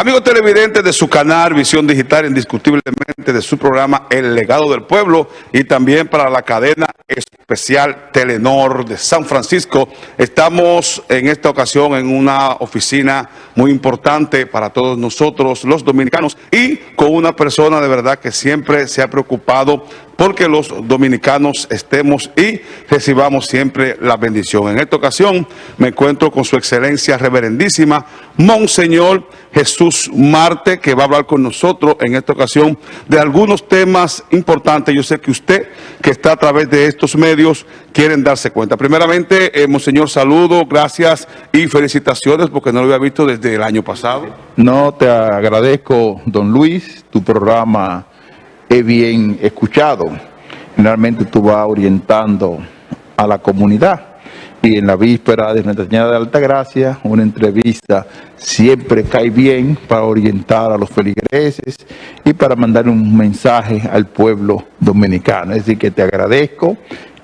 Amigos televidentes de su canal Visión Digital, indiscutiblemente de su programa El Legado del Pueblo y también para la cadena especial Telenor de San Francisco. Estamos en esta ocasión en una oficina muy importante para todos nosotros los dominicanos y con una persona de verdad que siempre se ha preocupado porque los dominicanos estemos y recibamos siempre la bendición. En esta ocasión me encuentro con su excelencia reverendísima, Monseñor Jesús Marte, que va a hablar con nosotros en esta ocasión de algunos temas importantes. Yo sé que usted, que está a través de estos medios, quieren darse cuenta. Primeramente, eh, Monseñor, saludo, gracias y felicitaciones porque no lo había visto desde el año pasado. No, te agradezco, don Luis, tu programa es bien escuchado. Generalmente tú vas orientando a la comunidad y en la víspera de Nuestra Señora de Altagracia, una entrevista siempre cae bien para orientar a los feligreses y para mandar un mensaje al pueblo dominicano. Es decir, que te agradezco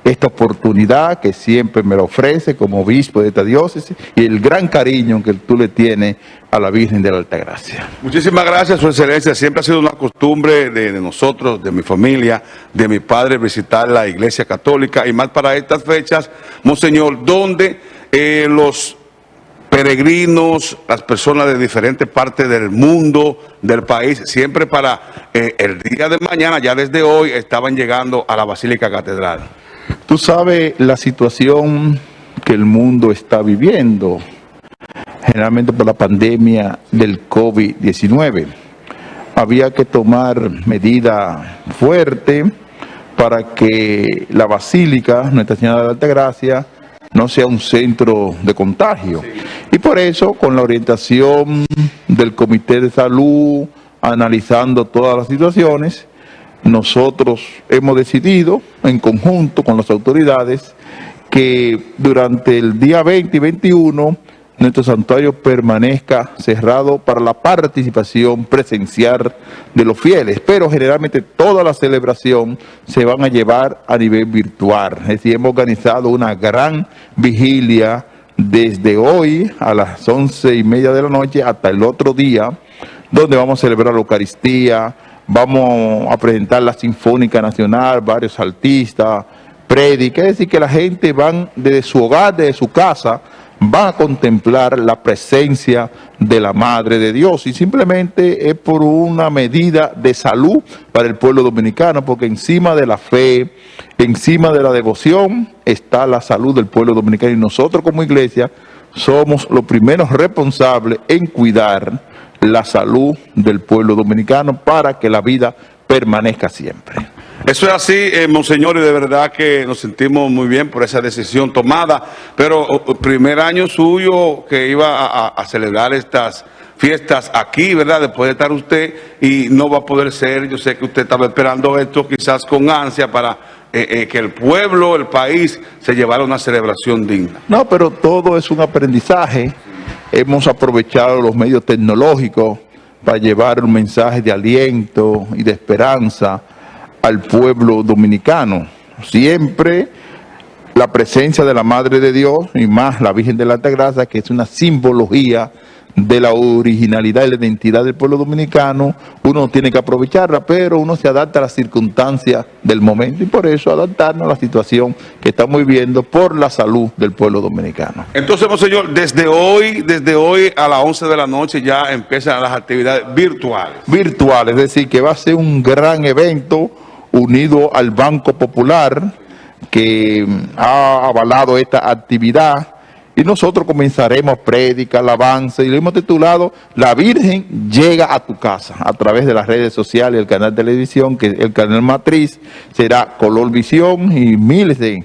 esta oportunidad que siempre me lo ofrece como obispo de esta diócesis y el gran cariño que tú le tienes a la Virgen de la Altagracia. Muchísimas gracias, Su Excelencia. Siempre ha sido una costumbre de, nosotros, de mi familia, de mi padre, visitar la Iglesia Católica y más para estas fechas, Monseñor, donde eh, los peregrinos, las personas de diferentes partes del mundo, del país, siempre para eh, el día de mañana, ya desde hoy, estaban llegando a la Basílica Catedral. Tú sabes la situación que el mundo está viviendo, generalmente por la pandemia del COVID-19. Había que tomar medidas fuertes para que la Basílica, Nuestra Señora de la Altagracia, no sea un centro de contagio. Y por eso, con la orientación del Comité de Salud, analizando todas las situaciones, nosotros hemos decidido, en conjunto con las autoridades, que durante el día 20 y 21 nuestro santuario permanezca cerrado para la participación presencial de los fieles, pero generalmente toda la celebración se van a llevar a nivel virtual. Es decir, hemos organizado una gran vigilia desde hoy a las once y media de la noche hasta el otro día, donde vamos a celebrar la Eucaristía, vamos a presentar la Sinfónica Nacional, varios artistas, prédicas, es decir, que la gente van desde su hogar, desde su casa, van a contemplar la presencia de la Madre de Dios. Y simplemente es por una medida de salud para el pueblo dominicano, porque encima de la fe, encima de la devoción está la salud del pueblo dominicano. Y nosotros como iglesia somos los primeros responsables en cuidar la salud del pueblo dominicano para que la vida permanezca siempre. Eso es así, eh, Monseñor, y de verdad que nos sentimos muy bien por esa decisión tomada, pero primer año suyo que iba a, celebrar estas fiestas aquí, ¿verdad? Después de estar usted y no va a poder ser, yo sé que usted estaba esperando esto quizás con ansia para eh, eh, que el pueblo, el país, se llevara una celebración digna. No, pero todo es un aprendizaje hemos aprovechado los medios tecnológicos para llevar un mensaje de aliento y de esperanza al pueblo dominicano. Siempre la presencia de la Madre de Dios y más la Virgen de la Altagracia, que es una simbología de la originalidad y la identidad del pueblo dominicano, uno tiene que aprovecharla, pero uno se adapta a las circunstancias del momento y por eso adaptarnos a la situación que estamos viviendo por la salud del pueblo dominicano. Entonces, señor, desde hoy, desde hoy a las 11 de la noche ya empiezan las actividades virtuales. Virtuales, es decir, que va a ser un gran evento unido al Banco Popular que ha avalado esta actividad y nosotros comenzaremos prédica, alabanza, y lo hemos titulado La Virgen llega a tu casa, a través de las redes sociales, el canal de televisión, que el canal matriz será Color Visión y miles de,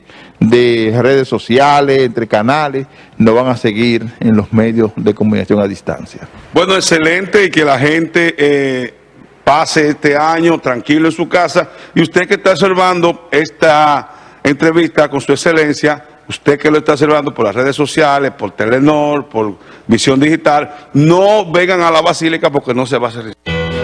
redes sociales, entre canales, nos van a seguir en los medios de comunicación a distancia. Bueno, excelente, y que la gente... Eh, pase este año tranquilo en su casa, y usted que está observando esta entrevista con su excelencia, usted que lo está observando por las redes sociales, por Telenor, por Visión Digital, no vengan a la Basílica porque no se va a hacer